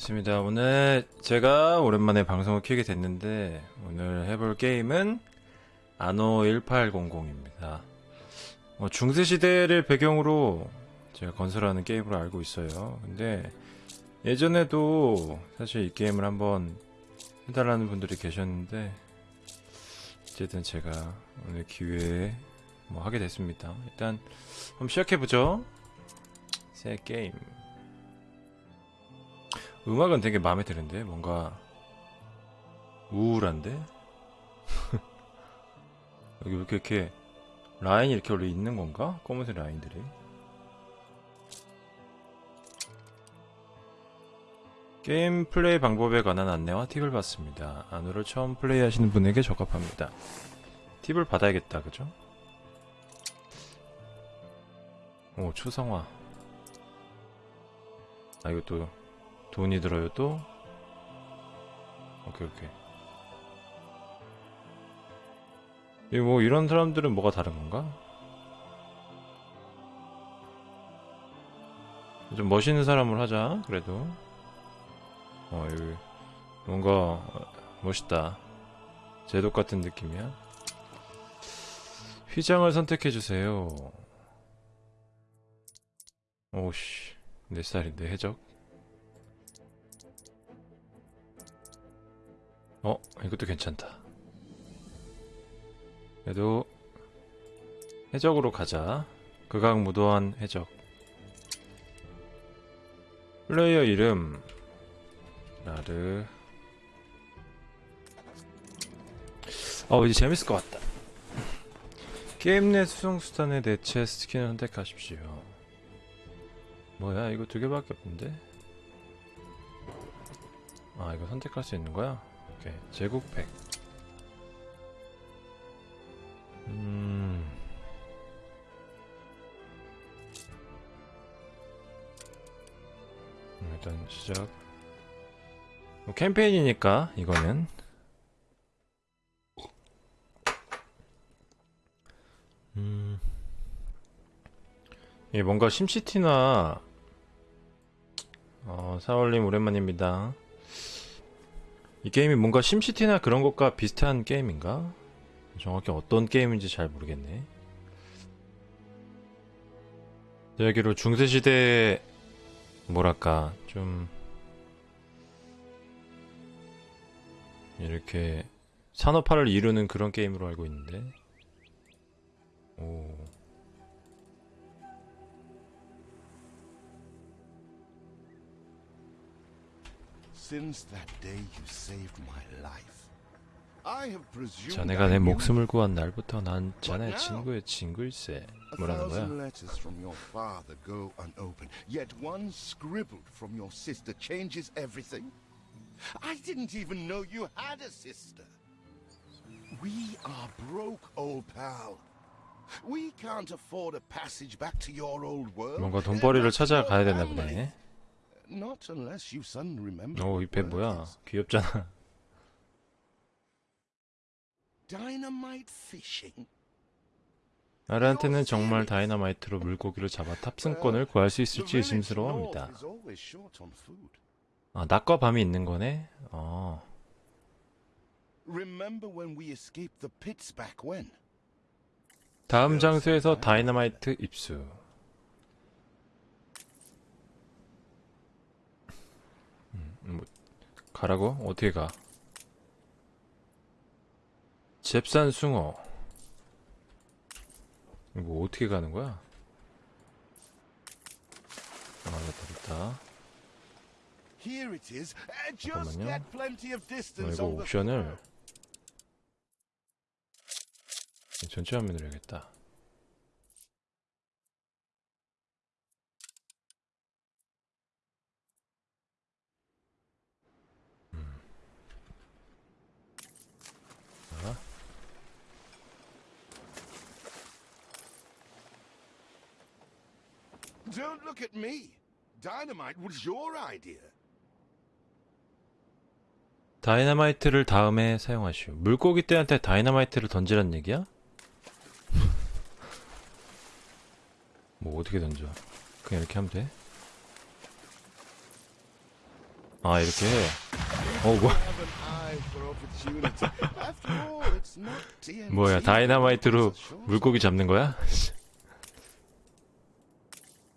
좋습니다. 오늘 제가 오랜만에 방송을 켜게 됐는데 오늘 해볼 게임은 아노 1800입니다. 어, 중세 시대를 배경으로 제가 건설하는 게임으로 알고 있어요. 근데 예전에도 사실 이 게임을 한번 해달라는 분들이 계셨는데 어쨌든 제가 오늘 기회에 뭐 하게 됐습니다. 일단 한번 시작해보죠. 새 게임. 음악은 되게 마음에 드는데 뭔가 우울한데 여기 왜 이렇게, 라인이 이렇게 원래 있는 건가? 검은색 라인들이 게임 플레이 방법에 관한 안내와 팁을 받습니다. 안으로 처음 플레이하시는 분에게 적합합니다. 팁을 받아야겠다, 그죠? 오, 초상화. 아, 이것도 돈이 들어요 또? 오케이 오케이. 이뭐 이런 사람들은 뭐가 다른 건가? 좀 멋있는 사람을 하자 그래도. 어 여기 뭔가 멋있다. 제독 같은 느낌이야. 휘장을 선택해주세요. 오씨. 내 스타일인데 해적 어 이것도 괜찮다. 그래도 해적으로 가자. 극악무도한 해적. 플레이어 이름 나르. 어 이제 재밌을 것 같다. 게임 내 수송수단의 대체 스킨을 선택하십시오. 뭐야 이거 두 개밖에 없는데? 아 이거 선택할 수 있는 거야? 오케이. 제국팩. 음. 음, 일단 시작. 뭐 캠페인이니까 이거는. 음. 이게 뭔가 심시티나 어, 사월님 오랜만입니다 이 게임이 뭔가 심시티나 그런 것과 비슷한 게임인가? 정확히 어떤 게임인지 잘 모르겠네. 여기로 중세시대 뭐랄까 좀 이렇게 산업화를 이루는 그런 게임으로 알고 있는데 오 Since that day you saved my life, I have presumed 자네가 내 목숨을 구한 날부터 난 자네 친구의 친구일세 A 뭐라는 거야? letters from your father go unopened, yet one scribbled from your sister changes everything. I didn't even know you had a sister. We are broke, old pal. We can't afford a passage back to your old world. 뭔가 돈벌이를 찾아가야 되나. 보네. Not unless you suddenly remember. 오, what 이배 word 뭐야? 귀엽잖아. Dynamite fishing. 나르한테는 정말 다이너마이트로 물고기를 잡아 탑승권을 구할 수 있을지 의심스러워합니다. 아, 낮과 밤이 있는 거네? 어. 다음 장소에서 다이너마이트 입수. 뭐, 가라고? 어떻게 가? 잽산 숭어. 이거 뭐 어떻게 가는 거야? 아, 됐다, 됐다. 잠깐만요. distance 이거 옵션을 전체 화면으로 해야겠다. Don't look at me. Dynamite was your idea. 다이너마이트를 다음에 사용하시오. 물고기 떼한테 다이너마이트를 던지란 얘기야? 뭐 어떻게 던져? 그냥 이렇게 하면 돼? 아 이렇게 해. 어 뭐. 뭐야 다이나마이트로 물고기 잡는 거야?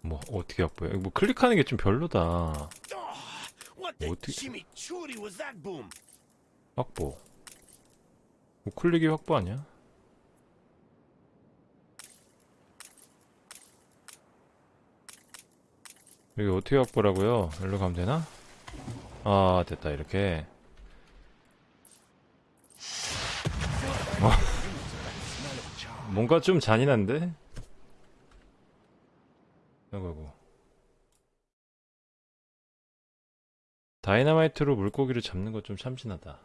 뭐 어떻게 확보해? 뭐 클릭하는 게 좀 별로다. The 어떻게- was that boom? 확보. 확보 아니야? 여기 어떻게 확보라고요? 여기로 가면 되나? 아 됐다 이렇게 어. 뭔가 좀 잔인한데? 아이고 다이나마이트로 물고기를 잡는 거좀 참신하다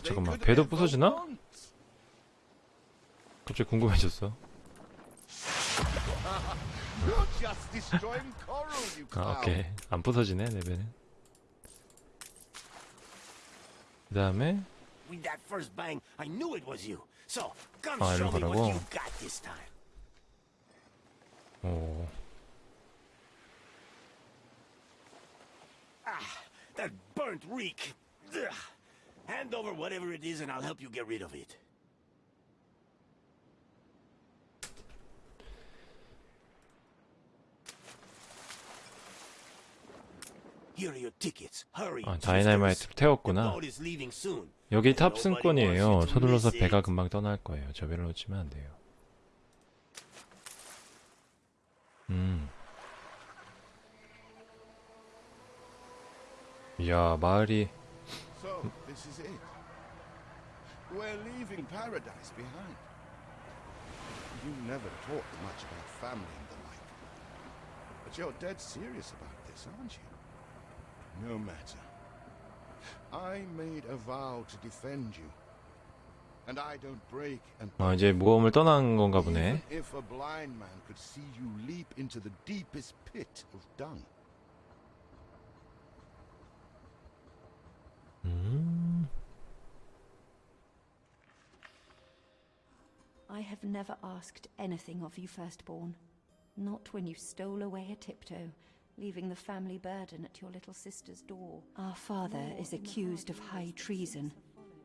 they 잠깐만 배도 부서지나? 갑자기 궁금해졌어 아. 오케이 안 부서지네 내 배는 그 다음에 With that first bang, I knew it was you. So, come 아, show 일로 me what 가라고? you got this time. 오 That burnt reek. Ugh. Hand over whatever it is and I'll help you get rid of it. Here are your tickets. Hurry. 아, sisters. 다이나마이트로 The 태웠구나 boat is leaving soon. 여기 탑승권이에요 서둘러서 배가. 금방 떠날 거예요 저 배를 놓치면 안 돼요 음 이야 마을이. We're leaving paradise behind. You never them much about family and the like. But you're dead serious about this, aren't you? No matter. 아 이제 모험을 떠난 건가 보네 Even if a blind man could see you leap into the deepest pit of dung. 음 I have never asked anything of you, firstborn. Not when you stole away a tiptoe, leaving the family burden at your little sister's door. Our father is accused of high treason.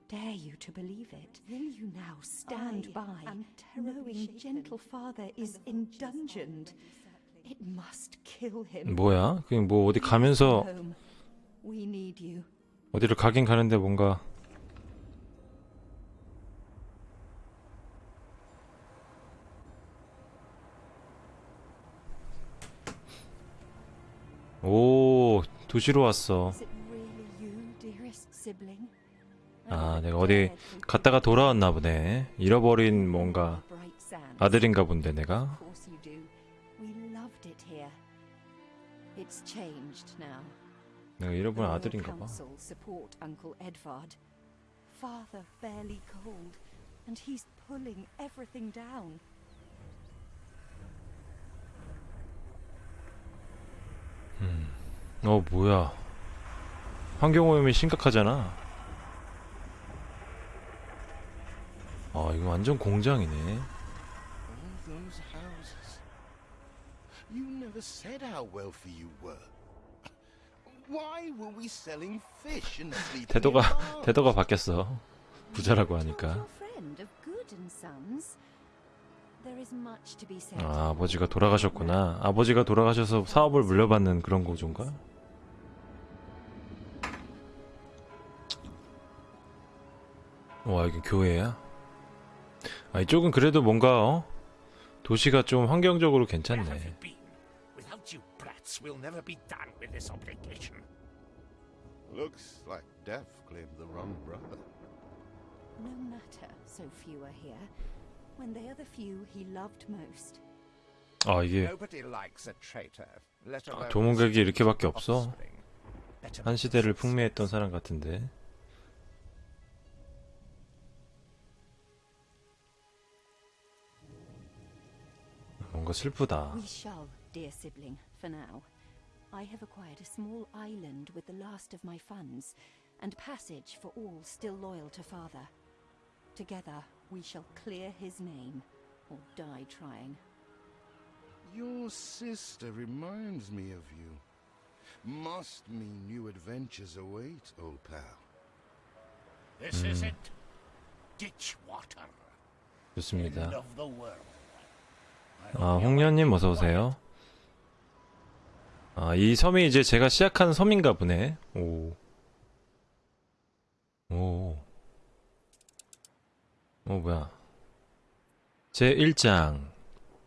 Dare you to believe it? Will you now stand I by, am knowing gentle father is indungeoned? It must kill him. 뭐야 그냥 뭐 어디 가면서 Home. We need you. 어디를 가긴 가는데 뭔가 오 도시로 왔어? 아 내가 어디 갔다가 돌아왔나 보네 잃어버린 뭔가. 아들인가 본데 내가. 내가 잃어버린 아들인가 봐. Father barely cold, and he's pulling everything down. 어 뭐야 환경오염이 심각하잖아 아 이거 완전 공장이네 All those houses. You never said how wealthy you were. Why were we selling fish and sleeping 태도가 바뀌었어 부자라고 하니까. 아, 아버지가 돌아가셨구나 아버지가 돌아가셔서 사업을 물려받는 그런 구조인가 와 이게 교회야 아 이쪽은 그래도 뭔가 어? 도시가 좀 환경적으로 괜찮네. Looks like Death claimed the wrong brother. No matter, so few are here. When they are the few he loved most. 아 이게 Nobody likes a traitor, let 아, his 이렇게밖에 없어 한 시대를. 풍미했던 사람 같은데 뭔가 슬프다 We shall, dear sibling, for now. I have acquired a small island with the last of my funds, and passage for all still loyal to father. Together we shall clear his name, or die trying. You're sister reminds me of you. Must mean new adventures await, old pal. This is it. Ditch water. End 좋습니다. of the world. 아, 홍련님 어서 오세요. 아, 이 섬이 이제 제가 시작한 섬인가 보네. 오. 오. 어, 뭐야. 제 1장.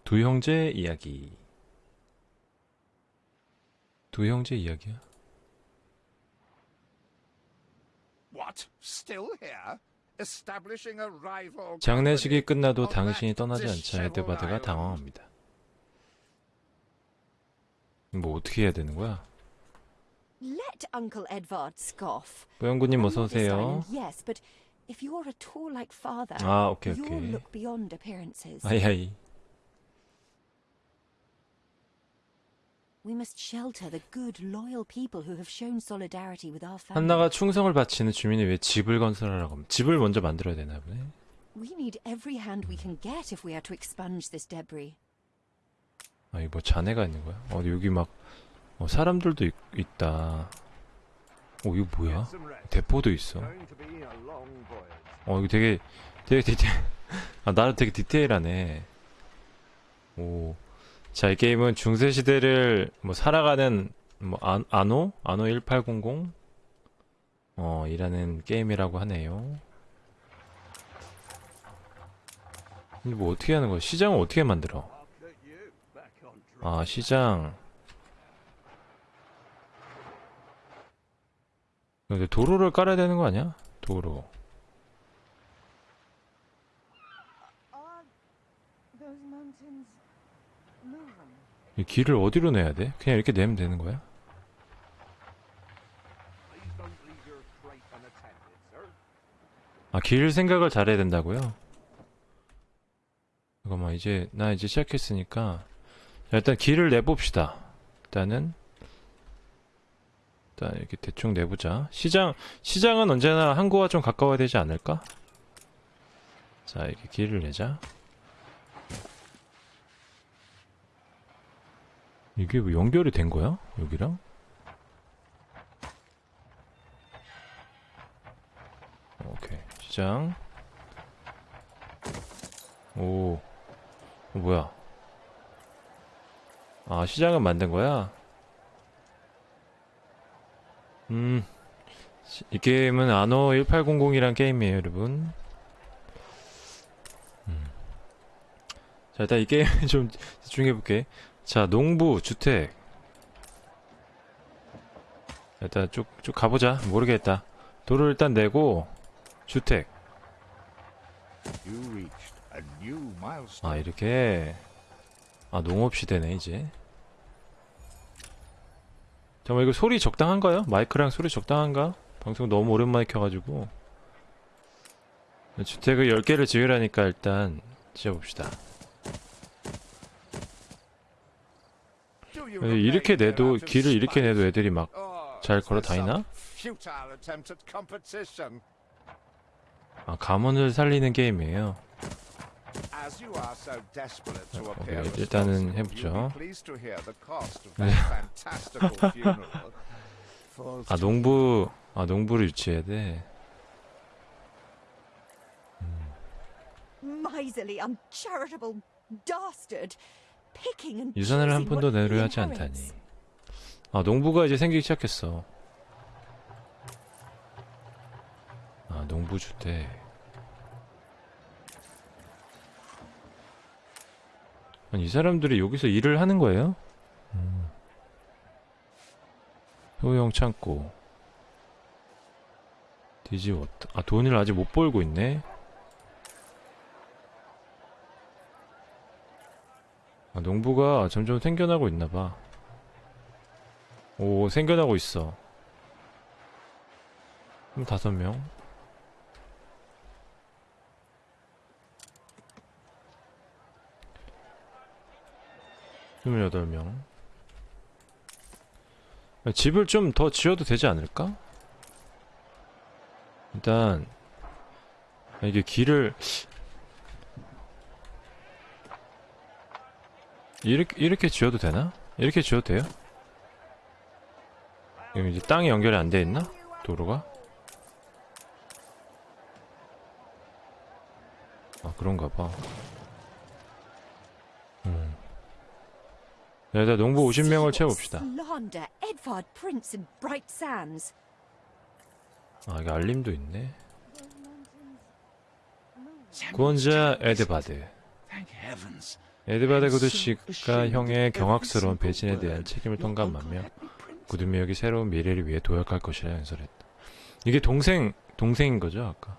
두 형제 이야기. 두 형제 이야기야? What? Still here? Establishing a rival 장례식이? 끝나도 당신이 떠나지 않자 에드바드가. 당황합니다. 뭐 어떻게 해야 되는 거야? Let Uncle Edvard scoff. 뽀영구님 On 어서 오세요. island, yes, but if you're at all like father, 아, 오케이, you'll 오케이. look beyond appearances. 아이아이. We must shelter the good, loyal people who have shown solidarity with our family. 한나가 충성을 바치는 주민이 왜 집을 건설하라고 하면 집을 먼저 만들어야 되나 보네. We need every hand we can get if we are to expunge this debris. 아, 이거 뭐 잔해가 있는 거야? 어, 여기 막 어, 사람들도 있, 있다. 어, 이거 뭐야? 대포도 있어. 어, 이거 되게 되게 디테일. 아, 나름 되게 디테일하네. 오. 자, 이 게임은 중세 시대를 뭐 살아가는 뭐 안, 아노? 아노 1800 어, 이라는 게임이라고 하네요. 근데 뭐 어떻게 하는 거야? 시장을 어떻게 만들어? 아, 시장. 근데 도로를 깔아야 되는 거 아니야? 도로. Are those mountains moving? 이 길을 어디로 내야 돼? 그냥 이렇게 내면 되는 거야? 아, 길 생각을 잘해야 된다고요? 잠깐만, 이제, 나 이제 시작했으니까. 자, 일단 길을 내봅시다. 일단은, 일단 이렇게 대충 내보자. 시장, 시장은 언제나 항구와 좀 가까워야 되지 않을까? 자, 이렇게 길을 내자. 이게 뭐 연결이 된 거야? 여기랑? 오케이. 시장. 오. 어, 뭐야. 아, 시장은 만든 거야? 음. 시- 이 게임은 아노 1800이란 게임이에요, 여러분. 음. 자, 일단 이 게임 좀 집중해볼게. 자, 농부, 주택. 일단 쭉, 쭉 가보자. 모르겠다. 도를 일단 내고, 주택. 아 이렇게 아 농업시대네 이제 잠깐만 이거 소리 적당한가요? 마이크랑 소리 적당한가? 방송 너무 오랜만에 켜가지고 주택을 10개를 지으라니까 일단 지어봅시다 Do you 근데 이렇게 내도 길을 이렇게? 내도 애들이 막잘 Oh, 걸어 다니나? 아, 가문을 살리는 게임이에요 어, 일단은 해보죠. 아 농부 아 농부를 유치해야 돼 Miserly, 유산을 한 푼도 what he 내려 하지. 않다니 아 농부가 이제 생기기 시작했어 아 농부 주택 아니 이 사람들이 여기서 일을 하는 거예요? 음. 효용 창고 디지워터 아 돈을 아직 못 벌고 있네 아 농부가 점점 생겨나고 있나봐. 오 생겨나고 있어. 그럼 다섯 명. 스물여덟 명. 집을 좀 더 지어도 되지 않을까? 일단 아, 이게 길을 이렇게 이렇게 지어도 되나? 이렇게 지어도 돼요? 지금 이제 땅이 연결이 안 돼 있나? 도로가? 아 그런가 봐. 음. 네, 일단 농부 50명을 채워봅시다. Slander, Edvard Prince and Bright Sands. 아 이게 알림도 있네. 구원자 에드바드. Heavens. 에드바드 구드씨가 형의 경악스러운 배신에 대한 책임을 통감하며 구두미역이 새로운 미래를 위해 도약할 것이라 연설했다. 이게 동생 동생인 거죠 아까?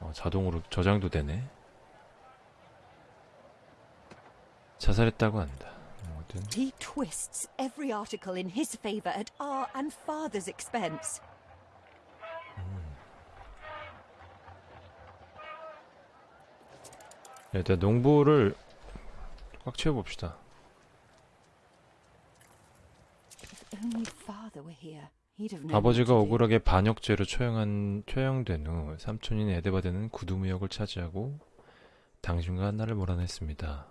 어, 자동으로 저장도 되네. 자살했다고 한다. 뭐든 He twists every article in his favor at our and father's expense. 일단 농부를 꽉 채워봅시다. 아버지가. 억울하게 반역죄로 처형한 처형된 후 삼촌인 에드바드는 구두무역을 차지하고 당신과 한나를 몰아냈습니다.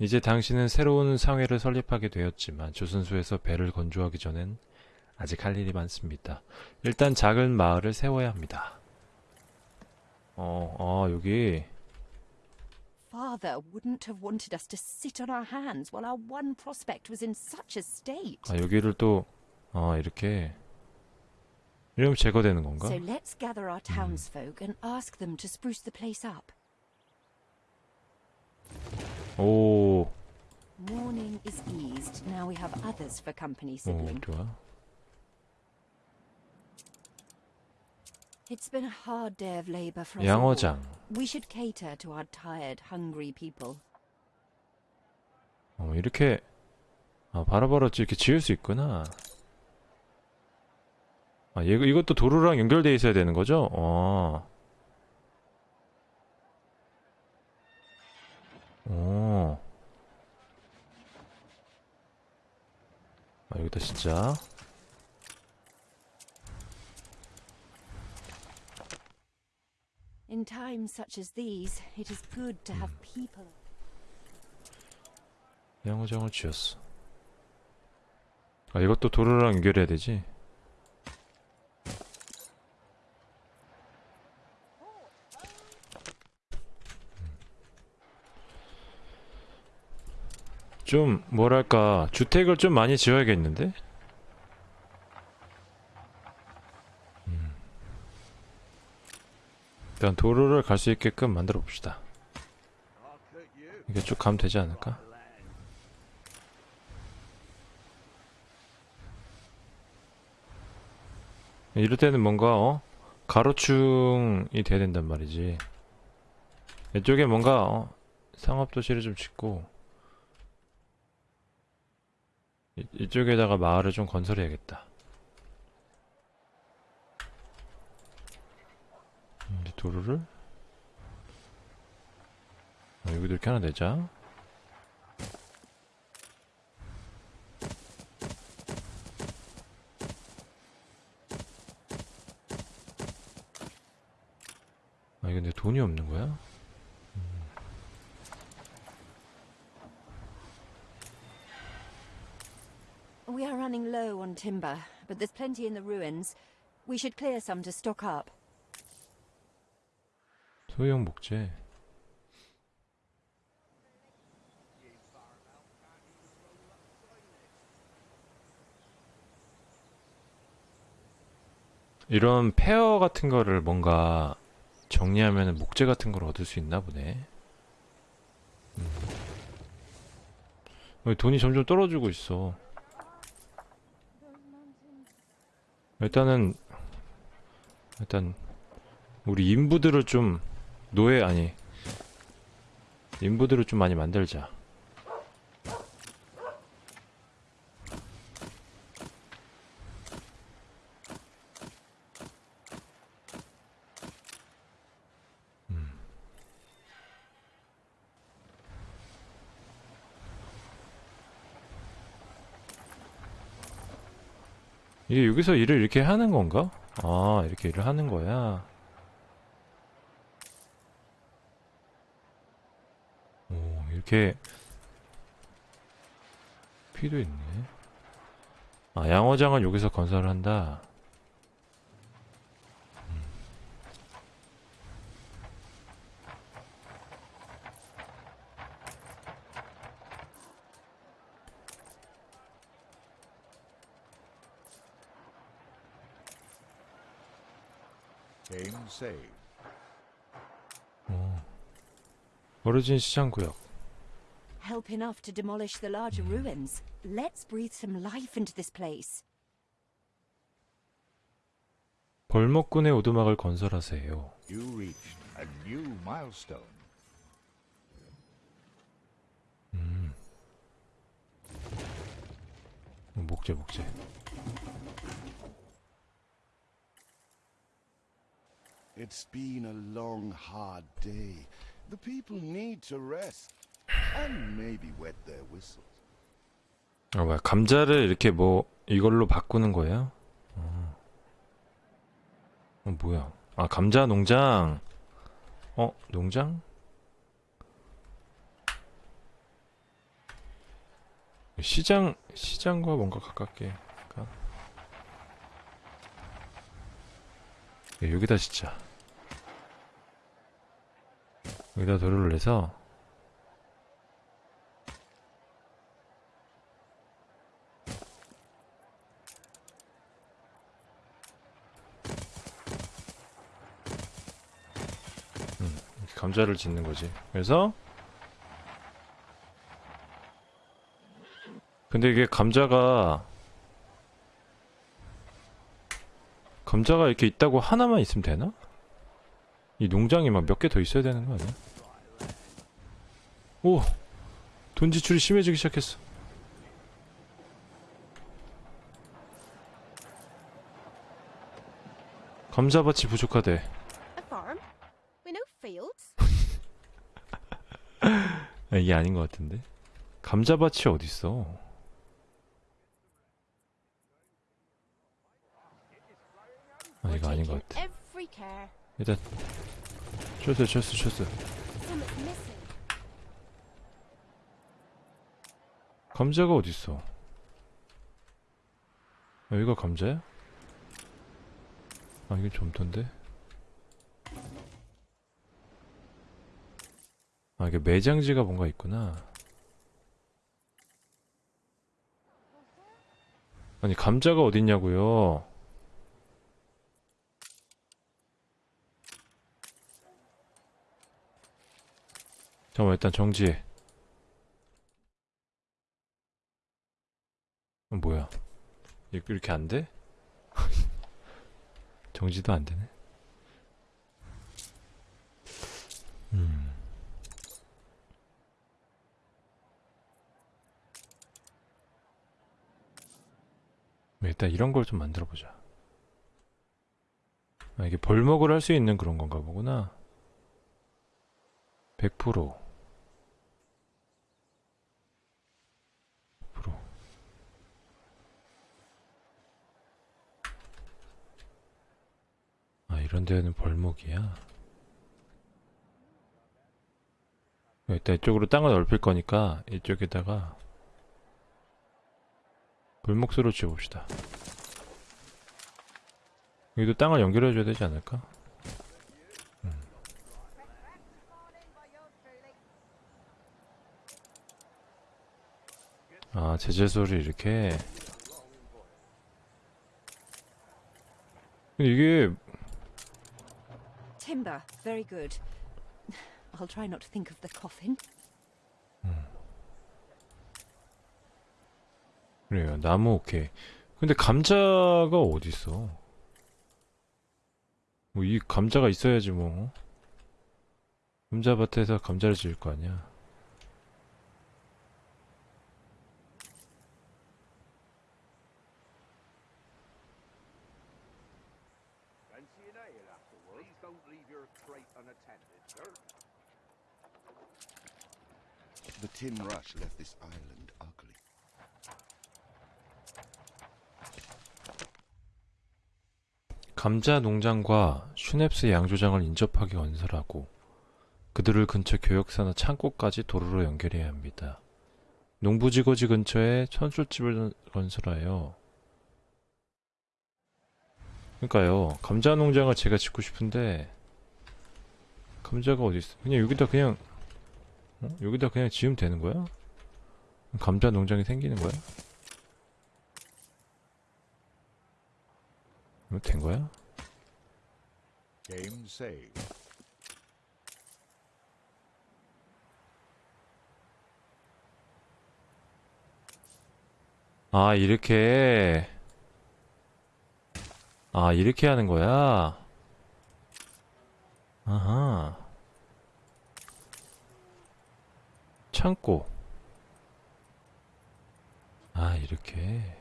이제 당신은 새로운 상회를 설립하게 되었지만 조선소에서 배를 건조하기 전엔 아직 할 일이 많습니다. 일단 작은 마을을 세워야 합니다. 어, 어 여기 Father wouldn't have wanted us to sit on our hands while our one prospect was in such a state. 아 여기를 또 어, 이렇게 이러면 제거되는 건가? So let's gather our townsfolk and ask them to spruce the place up. 오, Mourning is eased. Now we have others for company, 오 sibling. 좋아. It's been a hard day of labor for us all. 양어장. We should cater to our tired, hungry people. 어, 이렇게 아, 바로바로 이렇게 지을 수 있구나. 아, 이거 이것도 도로랑 연결돼 있어야 되는 거죠? 어. 오. 아, 여기다 진짜. In times such as these, it is good to have people. 양어장을 지었어. 아, 이것도 도로랑 연결해야 되지? 좀 뭐랄까 주택을 좀 많이 지어야겠는데? 일단 도로를 갈 수 있게끔 만들어 봅시다. 이게 쭉 가면 되지 않을까? 이럴 때는 뭔가 어? 가로충이 돼야 된단 말이지. 이쪽에 뭔가 어? 상업도시를 좀 짓고 이, 이쪽에다가 마을을 좀 건설해야겠다. 음, 이제 도로를 어, 여기도 이렇게 하나 내자. 아, 이거 내 돈이 없는 거야? We are running low on timber, but there's plenty in the ruins. We should clear some to stock up. 소형 목재. 이런 페어 같은 거를 뭔가 정리하면 목재 같은 걸 얻을 수 있나 보네. 음. 왜 돈이 점점 떨어지고 있어. 일단은 일단 우리 인부들을 좀 노예 아니 인부들을 좀 많이 만들자. 음. 이게 여기서 일을 이렇게 하는 건가? 아, 이렇게 일을 하는 거야. 이렇게 피도 있네. 아, 양어장은 여기서 건설을 한다. Game saved. 어르진 시장 구역. Help enough to demolish the larger ruins. Let's breathe some life into this place. 벌목군의 오두막을 건설하세요. You reached a new milestone. 어, 목재 목재. It's been a long, hard day. The people need to rest. 아 뭐야 감자를 이렇게 뭐 이걸로 바꾸는 거예요? 어, 어 뭐야? 아 감자 농장. 어 농장? 시장 시장과 뭔가 가깝게. 가? 예, 여기다 진짜. 여기다 도로를 내서 감자를 짓는 거지. 그래서 근데 이게 감자가 감자가 이렇게 있다고 하나만 있으면 되나? 이 농장이 막 몇 개 더 있어야 되는 거 아니야? 오! 돈 지출이 심해지기 시작했어. 감자밭이 부족하대. A farm? We know fields? 아, 이게 아닌 것 같은데? 감자밭이 어딨어? 아, 이거 아닌 것 같아. 일단, 쇼스, 쇼스, 쇼스. 감자가 어딨어? 여기가 감자야? 아, 이게 점토인데? 아, 이게 매장지가 뭔가 있구나. 아니, 감자가 어딨냐고요? 잠깐만, 일단 정지해. 어, 뭐야? 이- 이렇게 안 돼? 정지도 안 되네. 음. 일단 이런 걸 좀 만들어 보자. 아, 이게 벌목을 할 수 있는 그런 건가 보구나. 100%. 100%. 아, 이런 데는 벌목이야. 일단 이쪽으로 땅을 넓힐 거니까 이쪽에다가 벌목수로 지어봅시다. 여기도 땅을 연결해줘야 되지 않을까? 음. 아, 제재소를 이렇게. 근데 이게 Timber, very good. I'll try not to think of the coffin. 그래요. 나무 오케이. 근데 감자가 어디 있어? 뭐 이 감자가 있어야지 뭐. 감자밭에서 감자를 지을 거 아니야. The tin rush left this island 감자 농장과 슈넵스 양조장을 인접하게 건설하고 그 그들을 근처 교역사나 창고까지 도로로 연결해야 합니다. 농부지거지 근처에 천술집을 건설하여 그러니까요 감자 농장을 제가 짓고 싶은데 감자가 어디 있어? 그냥 여기다 그냥 어? 여기다 그냥 지으면 되는 거야? 감자 농장이 생기는 거야? 이거 된 거야? Game save. 아 이렇게 아 이렇게 하는 거야? 아하 창고 아 이렇게 야,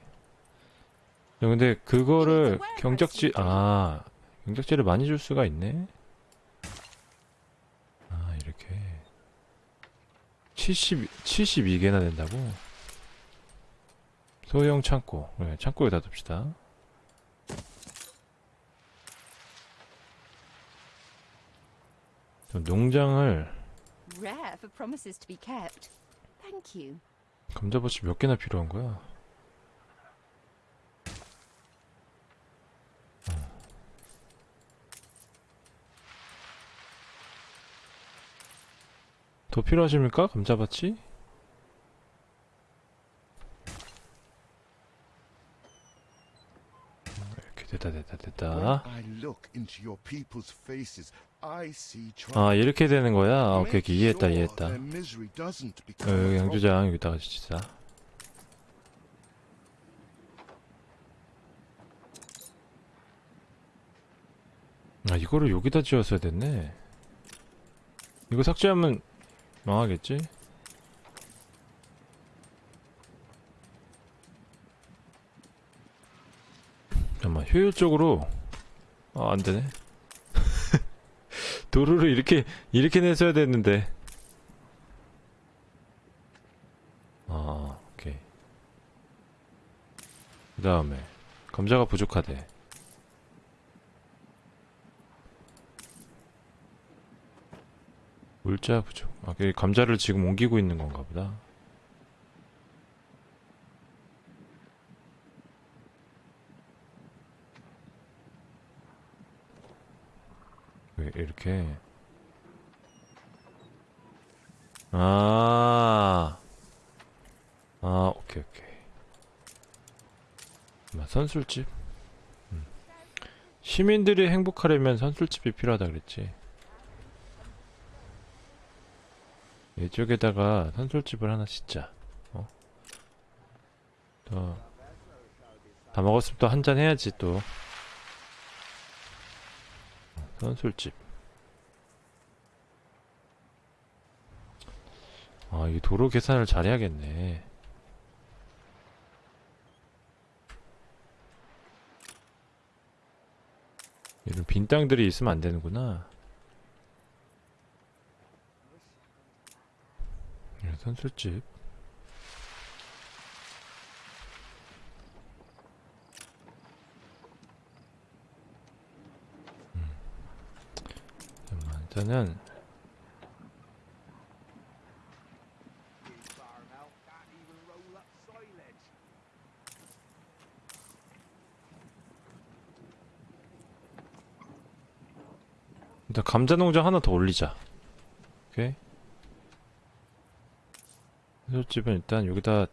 근데 그거를 경작지 아 경작지를 많이 줄 수가 있네 아 이렇게 70 72개나 된다고? 소형 창고. 네, 창고에다 둡시다. 좀 농장을. 감자밭이 몇 개나 필요한 거야? 더 필요하십니까? 감자밭이? 이렇게 됐다 됐다 됐다 아 이렇게 되는 거야? 아, 오케이 오케이 이해했다 이해했다 어, 여기. 양조장 여기다가 짓자 아 이거를 여기다 지었어야 됐네 이거 삭제하면 망하겠지? 잠깐만 효율적으로 아 안되네 도로를 이렇게 이렇게 냈어야 됐는데 아, 오케이. 그 다음에, 감자가 부족하대. 물자 부족. 아, 그 감자를 지금 옮기고 있는 건가 보다. 왜 이렇게. 아. 아, 오케이, 오케이. 마, 선술집? 음. 시민들이 행복하려면 선술집이 필요하다 그랬지. 이쪽에다가 선술집을 하나 짓자. 어? 또, 다 먹었으면 또 한잔 해야지, 또. 선술집. 아, 이 도로 계산을 잘해야겠네. 이런 빈 땅들이 있으면 안 되는구나. 네, 선술집. 음. 잠깐만, 일단은 일단 감자 농장 하나 더 올리자. 오케이. 해설집은 일단 여기다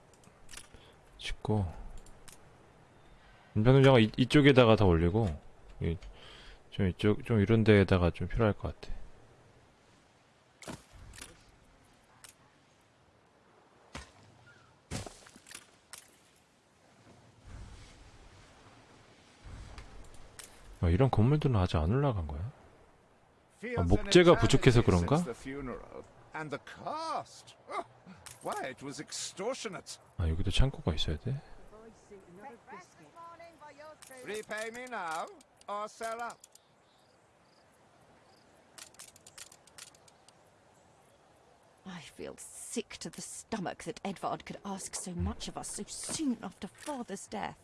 짓고 이, 이쪽에다가 다 올리고 이, 좀 이쪽 좀 이런 데에다가 좀 필요할 것 같아. 아, 이런 건물들은 아직 안 올라간 거야? An 목재가 부족해서 그런가? 아 여기도 창고가 있어야 돼? Repay me now, or sell out. I feel sick to the stomach that Edvard could ask so much of us so soon after father's death.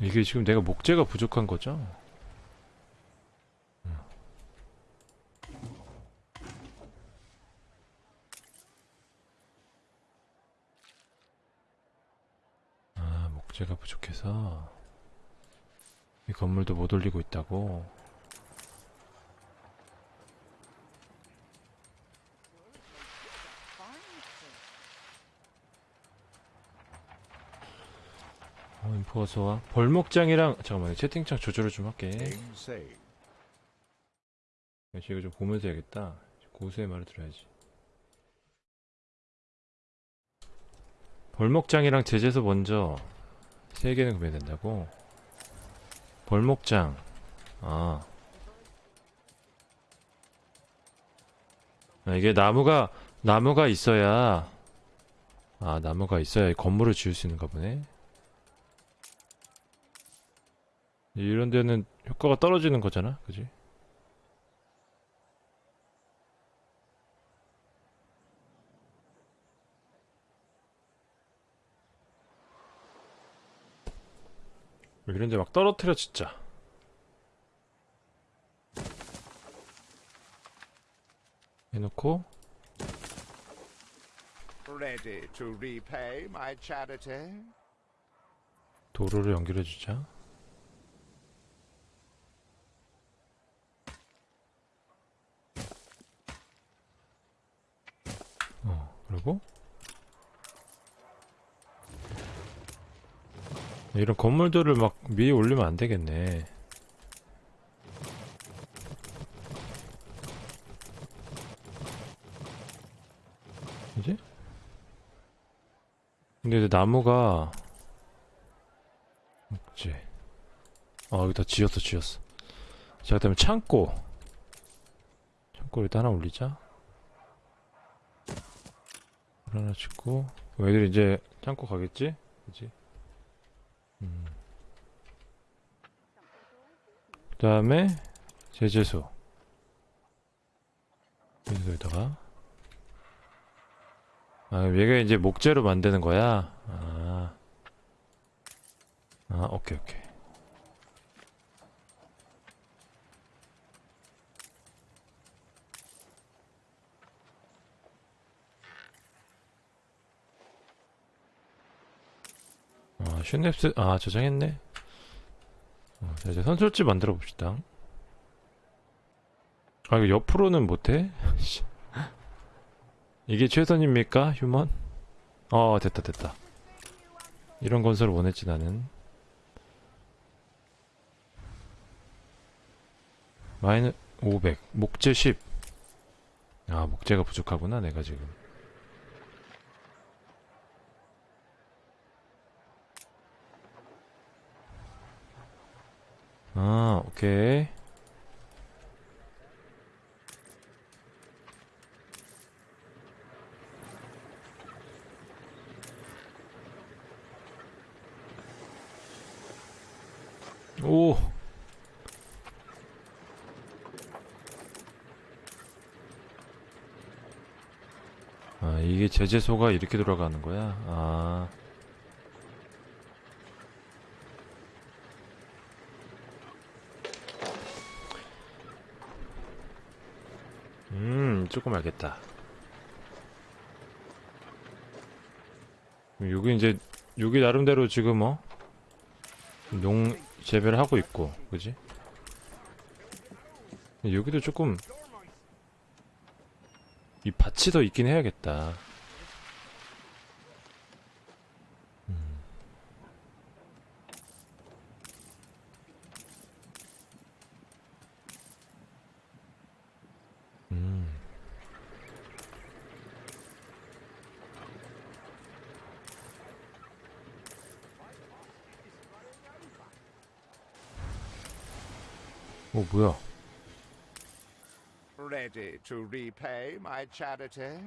이게 지금 내가 목재가 부족한 거죠? 음. 목재가 부족해서 이 건물도 못 올리고 있다고. 어, 인포 어서 와. 벌목장이랑 잠깐만요. 채팅창 조절을 좀 할게. 역시 이거 좀 보면서 해야겠다. 고수의 말을 들어야지. 벌목장이랑 제재소 먼저 세 개는 구매된다고. 벌목장. 아. 아, 이게 나무가 나무가 있어야 아 나무가 있어야 이 건물을 지을 수 있는가 보네. 이런 데는 효과가 떨어지는 거잖아, 그지? 이런 데 막 떨어뜨려 진짜. 해놓고. Ready to repay my charity? 도로를 연결해 주자. 어 그리고 이런 건물들을 막 위에 올리면 안 되겠네 이제? 근데 이제 나무가 없지 아 여기다 지었어 지었어 자 그다음에 창고 창고 일단 하나 올리자 하나 짓고 애들이 이제 창고 가겠지? 그지? 음. 그 다음에 제재소. 여기다가. 아 얘가 이제 목재로 만드는 거야? 아, 아 오케이 오케이 아 슈넵스 아 저장했네 어, 자 이제 선술집 만들어 봅시다 아 이거 옆으로는 못해? 씨. 이게 최선입니까 휴먼? 어 됐다 됐다 이런 건설을 원했지 나는 마이너 500 목재 10 아, 목재가 부족하구나, 내가 지금. 아, 오케이. 오! 아, 이게 제재소가 이렇게 돌아가는 거야? 아. 음, 조금 알겠다. 여기 이제, 여기 나름대로 지금 어? 농 재배를 하고 있고, 그지? 여기도 조금 이 밭이 더 있긴 해야겠다. to repay my charity?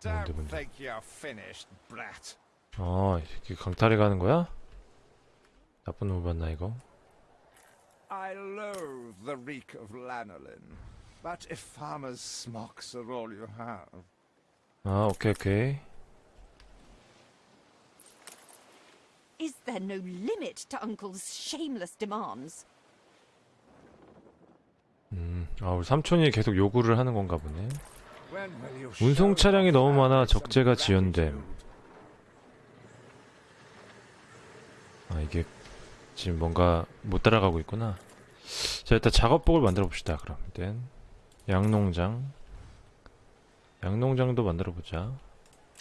뭔데, Don't 뭔데? think you're finished, brat. 아, 이렇게 강탈해 가는 거야? 나쁜 놈 봤나 이거? I loathe the reek of lanolin. But if farmers' smocks are all you have, 아, 오케이 오케이. Is there no limit to Uncle's shameless demands? 음, 아, 우리 삼촌이 계속 요구를 하는 건가 보네. 운송 차량이 너무 많아 적재가 지연됨. 아 이게 지금 뭔가 못 따라가고 있구나. 자 일단 작업복을 만들어 봅시다 그럼. 일단 양농장. 양농장도 만들어 보자.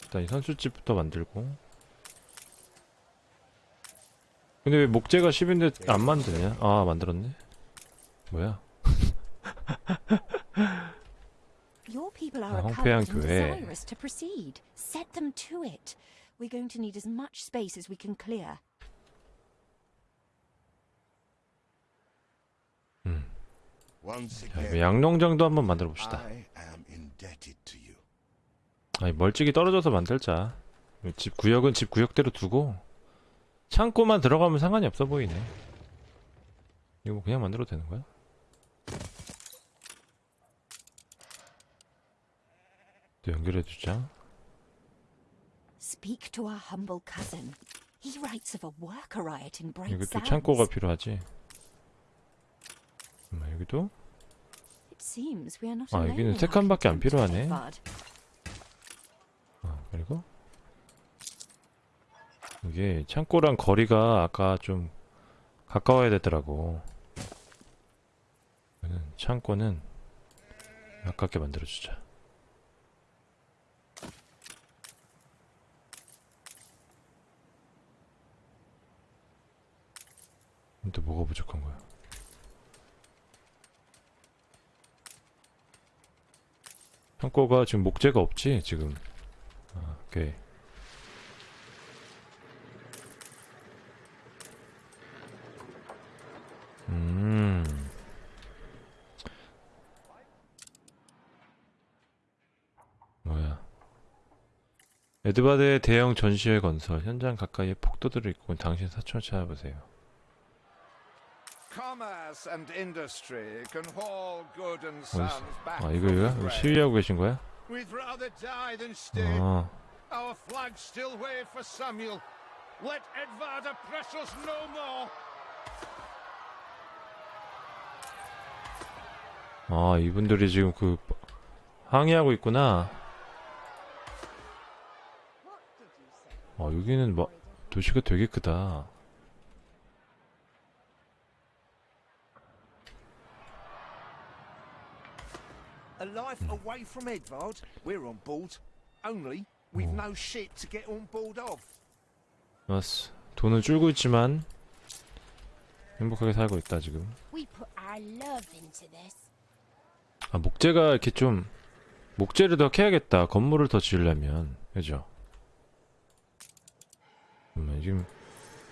일단 이 선술집부터 만들고. 근데 왜 목재가 10인데 안 만드냐? 아 만들었네. 뭐야 Your people are 아, a 황폐한 and 교회. desirous to proceed. Set them to it. We're going to need as much space as we can clear. Once 자, again, 이거 양농장도 한번 만들어 봅시다 I am indebted to you. 아니 멀찍이 떨어져서 만들자 집 구역은 집 구역대로 두고 창고만 들어가면 상관이 없어 보이네 이거 뭐 그냥 만들어도 되는 거야? 또 연결해 두자 Speak to our humble cousin. He writes of a worker riot in Bright 여기도 Sands. 창고가 필요하지 잠깐만 여기도 It seems we are not 아, 여기는 in 세 our 칸밖에 안 필요하네. 어, 그리고 이게 창고랑 거리가 아까 좀 가까워야 되더라고 창고는 가깝게 만들어주자 또 뭐가 부족한 거야 창고가 지금 목재가 없지 지금 아, 오케이 음. 뭐야. 에드바드의 대형 전시회 건설. 현장 가까이에 폭도들을 입고 온 당신 사촌을 찾아보세요. Commerce and industry can haul good and sons back 아, 이거, 이거? 시위하고 계신 거야? We'd rather die than stay. 아, Our flags still wave for Samuel. Let Edvard oppress us no more. 아, 이분들이 지금 그, 항의하고 있구나. 아, 여기는 뭐, 도시가 되게 크다. A life away from Edvard, we're on board. Only we've no ship to get on board of. 맞어. 돈은 줄고 있지만, 행복하게 살고 있다, 지금. We put our love into this. 아, 목재가 이렇게 좀, 목재를 더 캐야겠다. 건물을 더 지으려면. 그죠? 잠깐만, 지금,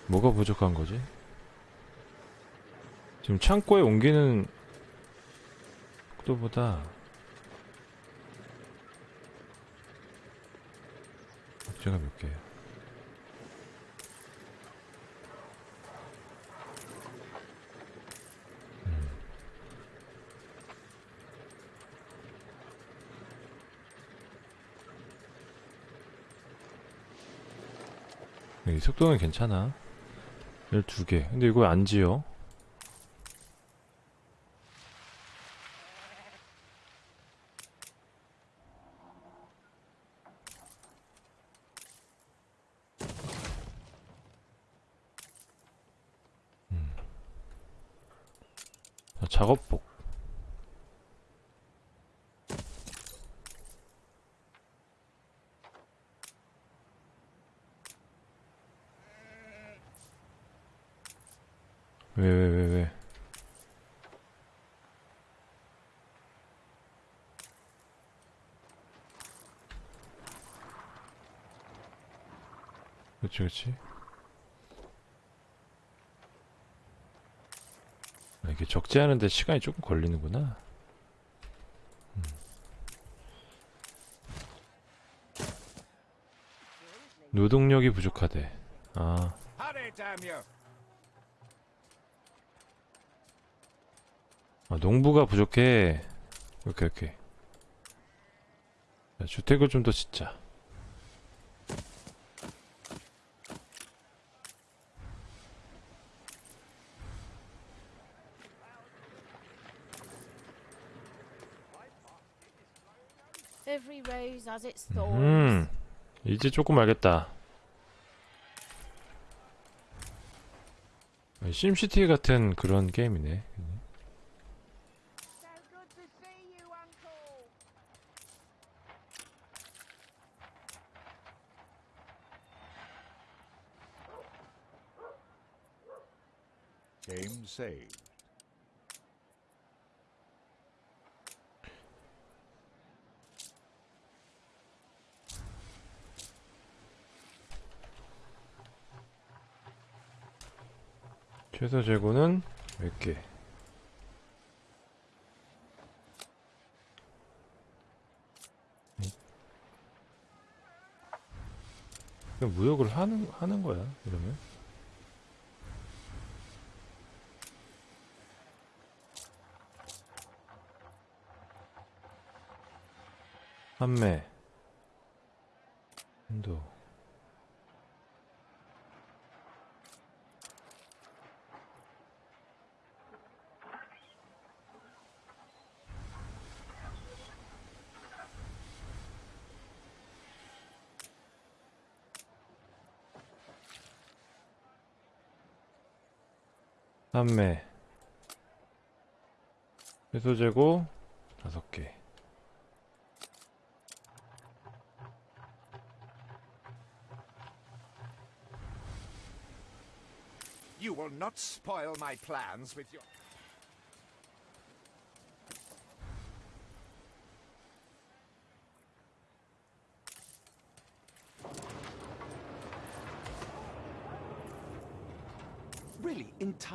뭐가 부족한 거지? 지금 창고에 옮기는 속도보다, 목재가 몇 개야? 이 속도는 괜찮아. 12개. 근데 이거 안 지어. 음. 자, 작업복. 왜, 왜, 왜, 왜? 그치, 그치. 아, 이게 적재하는데 시간이 조금 걸리는구나. 음. 노동력이 부족하대. 아! 아, 농부가 부족해. 오케이, 오케이. 자, 주택을 좀 더 짓자. Every rose has its thorns. 음, 이제 조금 알겠다. 심시티 같은 그런 게임이네. See you, 최소 재고는 몇 개? 그냥 무역을 하는 하는 거야 이러면? 판매 한도 판매 회소 재고 다섯 개 You will not spoil my plans with your.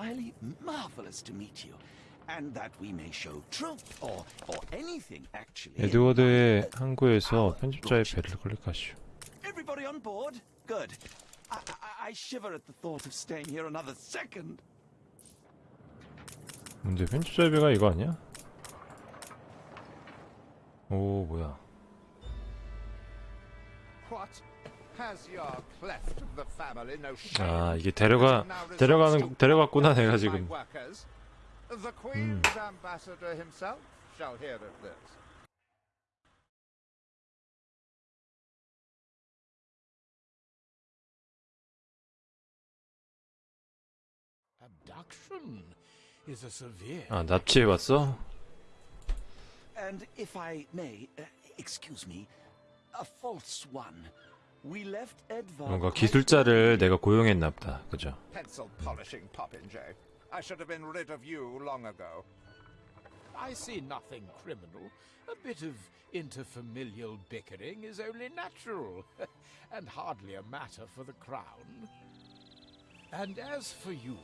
Entirely marvelous to meet you. And that we may show truth, or, or anything, actually. 에드워드의 항구에서 편집자의 배를 클릭하시오. Everybody on board? Good. I, I, I shiver at the thought of staying here another second. 근데 편집자의 배가 이거 아니야? 오 뭐야? What? 아 이게 데려가 데려가는 데려갔구나 내가 지금. My workers? The Queen's ambassador himself shall hear of this. Abduction is a severe. 아 납치해 왔어? And if I may, uh, excuse me, a false one. We left Edvard. 뭔가 quite 기술자를 내가 고용했나 보다. 그죠? Pencil polishing popinjay. I should have been rid of you long ago. I see nothing criminal. A bit of interfamilial bickering is only natural, and hardly a matter for the crown. And as for you,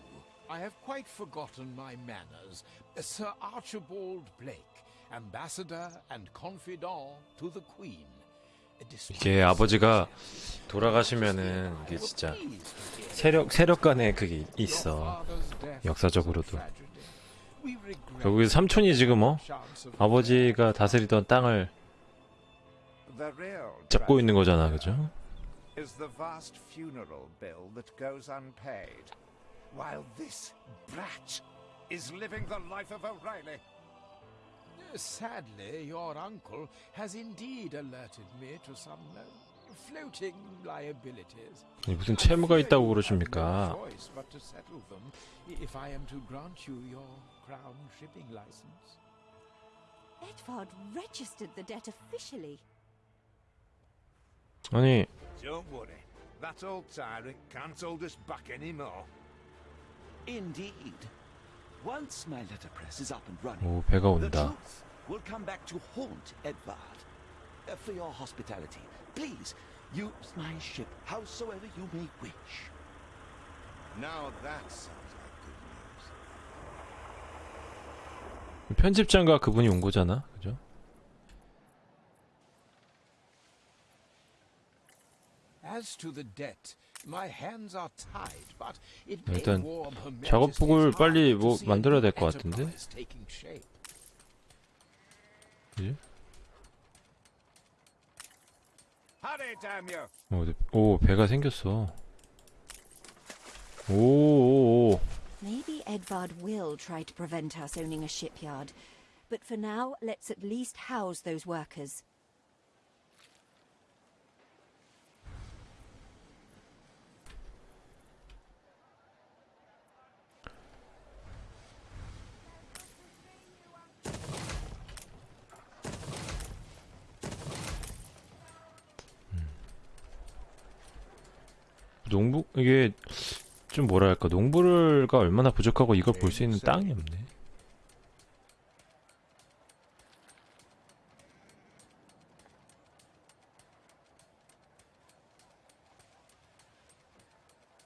I have quite forgotten my manners. Sir Archibald Blake, ambassador and confidant to the Queen. 이게 아버지가 돌아가시면은 이게 진짜 세력 세력 간에 그게 있어. 역사적으로도. 결국에 삼촌이 지금 어 아버지가 다스리던 땅을 잡고 있는 거잖아, 그죠? Sadly, your uncle has indeed alerted me to some uh, floating liabilities. 이 무슨 채무가 있다고 그러십니까? No choice but to settle them if I am to grant you your crown shipping license. Edvard registered the debt officially. 아니 Don't worry, that old tyrant can't hold us back anymore. Indeed. Once my letterpress is up and running, 오 배가 the 온다. truth will come back to haunt Edvard. Uh, for your hospitality, please use my ship howsoever you may wish. Now that sounds like good news. 편집장과 그분이 온 거잖아, 그죠? As to the debt, My hands are tied, but it may 일단 warm Her 작업복을 빨리 뭐 만들어야 될 것 같은데? 그지? You! 오, 네. 오 배가 생겼어. 오, 오, 오. Maybe Edvard will try to prevent us owning a shipyard. But for now, let's at least house those workers. 농부 이게 좀 뭐랄까 농부를가 얼마나 부족하고 이걸 볼 수 있는 땅이 없네.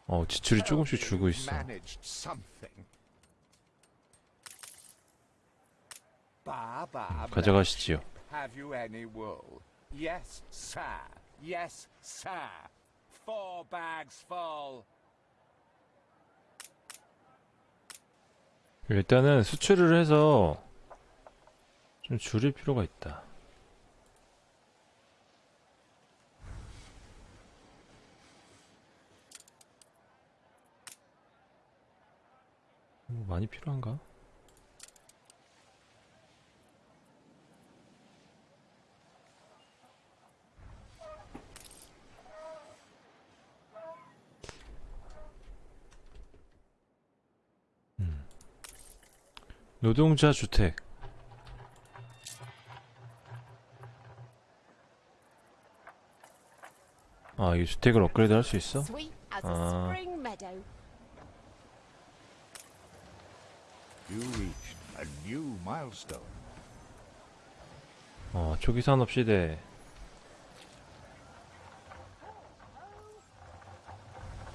어 지출이 조금씩 줄고 있어. 가져가시지요. Four bags full. 일단은 수출을 해서 좀 줄일 필요가 있다. 뭐 많이 필요한가? 노동자 주택. 아, 이 주택을 업그레이드 할 수 있어? Ah. milestone. 어, 초기 산업 시대.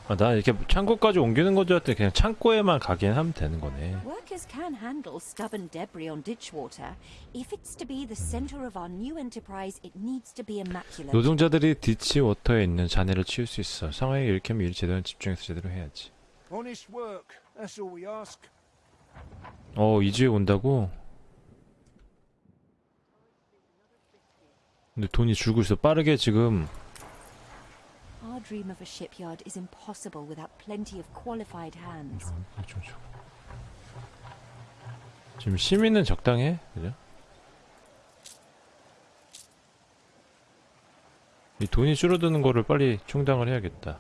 아, 나 이렇게 창고까지 옮기는 건 줄 알았더니 그냥 창고에만 가긴 하면 되는 거네. Workers can handle stubborn debris on ditch water. If it's to be the center of our new enterprise, it needs to be immaculate. 노동자들이 디치 워터에 있는 잔해를 치울 수 있어. 상황이 이렇게 하면 일 제대로 집중해서 제대로 해야지. Honest work. That's all we ask. 어, 이주에 온다고? 근데 돈이 줄고 있어. 빠르게 지금 Our dream of a shipyard is impossible without plenty of qualified hands. 좀 줘. 지금 시민은 적당해, 그죠? 이 돈이 줄어드는 거를 빨리 충당을 해야겠다.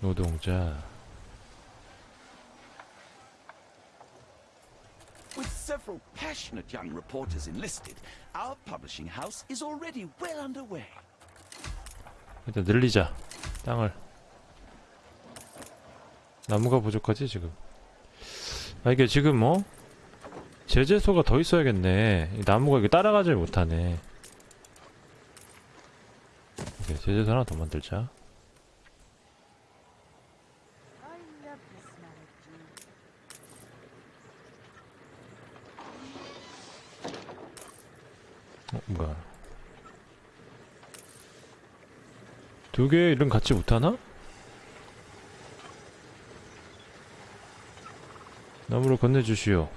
노동자. With several passionate young reporters enlisted, our publishing house is already well underway. 일단 늘리자. 땅을. 나무가 부족하지 지금. 아 이게 지금 뭐 제재소가 더 있어야겠네. 이 나무가 이게 따라가질 못하네. 오케이, 제재소 하나 더 만들자. I love the smell of dew. 어, 뭐야? 두 개의 이름 같이 못하나? 나무를 건네주시오.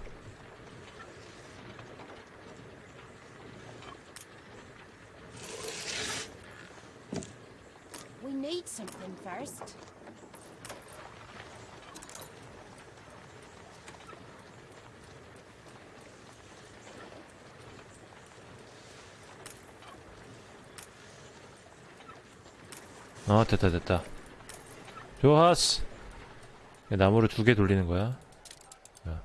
We need something first. 아 됐다 됐다 좋았어 나무를 두 개 돌리는 거야 자.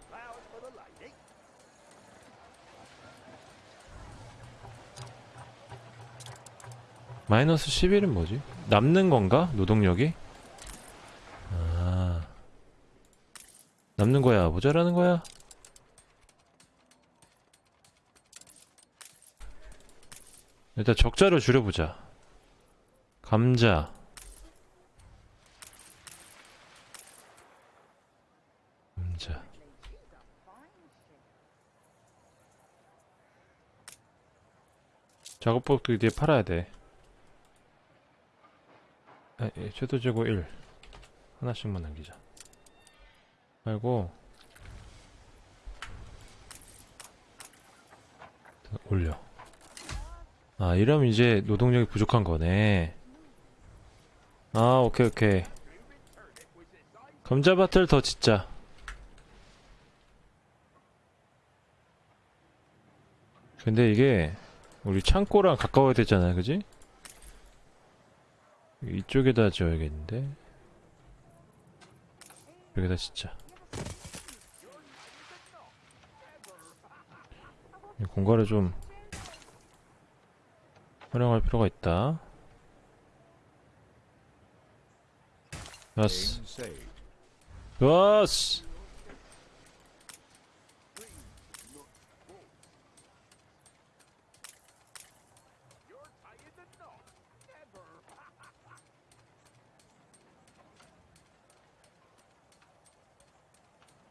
마이너스 11은 뭐지? 남는 건가? 노동력이? 아 남는 거야 모자라는 거야? 일단 적자를 줄여보자 감자 작업복도 이제 팔아야 돼. 아, 예, 최소 재고 1 하나씩만 남기자. 팔고. 올려. 아 이러면 이제 노동력이 부족한 거네. 아 오케이 오케이. 감자밭을 더 짓자. 근데 이게 우리 창고랑 가까워야 되잖아 그지? 이쪽에다 지어야겠는데 여기다 이 공간을 좀 활용할 필요가 있다. 좋았어. 좋았어.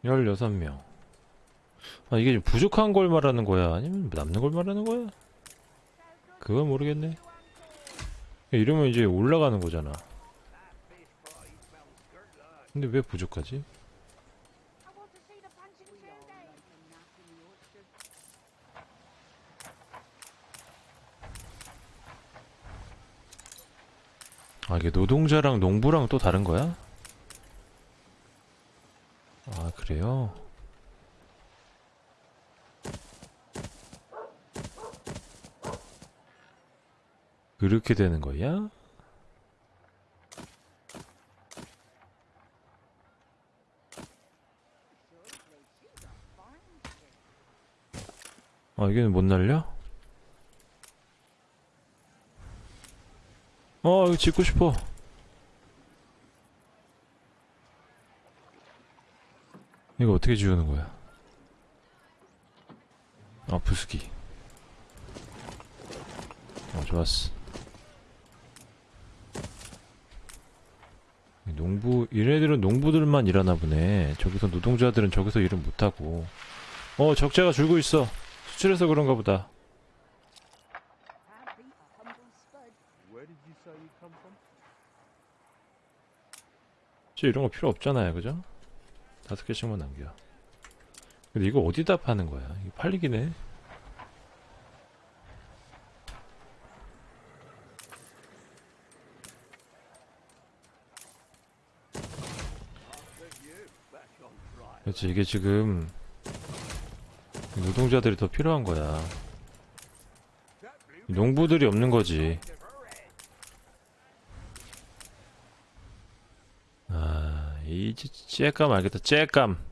열여섯 명. 아, 이게 좀 부족한 걸 말하는 거야? 아니면 남는 걸 말하는 거야? 그건 모르겠네. 이러면 이제 올라가는 거잖아. 근데 왜 부족하지? 아, 이게 노동자랑 농부랑 또 다른 거야? 아, 그래요? 그렇게 되는 거야? 아, 이게 못 날려? 어, 이거 짓고 싶어. 이거 어떻게 지우는 거야? 아, 부수기. 어, 좋았어. 이 농부, 얘네들은 농부들만 일하나 보네. 저기서 노동자들은 저기서 일을 못하고. 어, 적자가 줄고 있어. 수출해서 그런가 보다. 저 이런 거 필요 없잖아요, 그죠? 다섯 개씩만 남겨. 근데 이거 어디다 파는 거야? 이거 팔리긴 해. 그렇지, 이게 지금 노동자들이 더 필요한 거야. 농부들이 없는 거지. 이 찌- 찌감 알겠다. 찌감.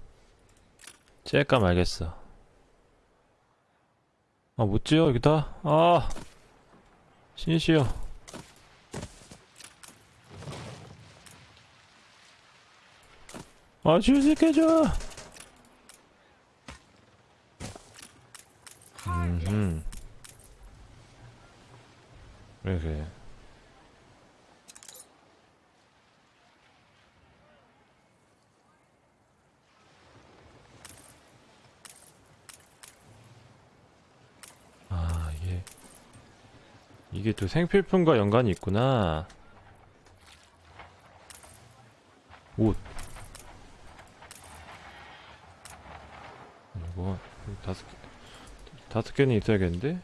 찌감 알겠어. 아, 못 지어 여기다. 아, 신이시여. 아, 지을 수 있게 해줘. 음. 그래 그래. 아 이게 이게 또 생필품과 연관이 있구나. 옷. 이거 다섯 개 다섯 개는 있어야겠는데?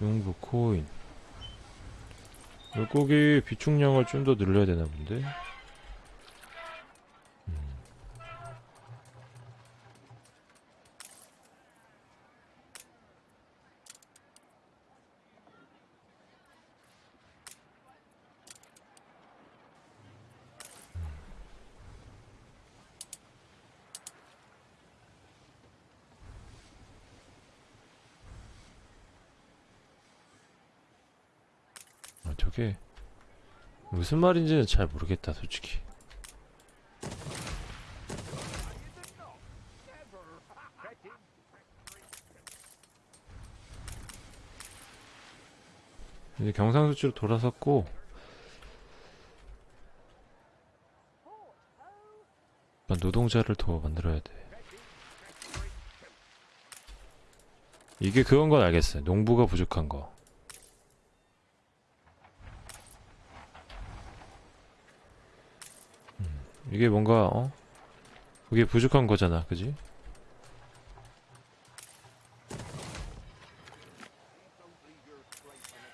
용부 코인 물고기 비축량을 좀 더 늘려야 되나 본데? 무슨 말인지는 잘 모르겠다, 솔직히. 이제 경상수지로 돌아섰고 노동자를 더 만들어야 돼. 이게 그건 건 알겠어요. 농부가 부족한 거. 이게 뭔가 어? 그게 부족한 거잖아, 그지?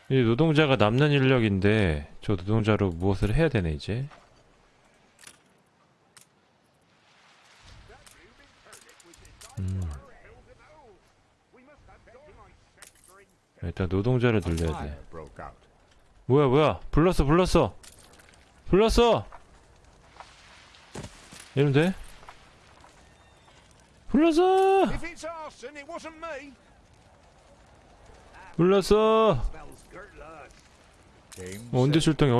이 노동자가 남는 인력인데 저 노동자로 무엇을 해야 되네 이제. 음. 일단 노동자를 늘려야 돼. 뭐야 뭐야 불렀어 불렀어 불렀어 이러면 돼? 불렀어! 불렀어! 뭐 언제 출동해?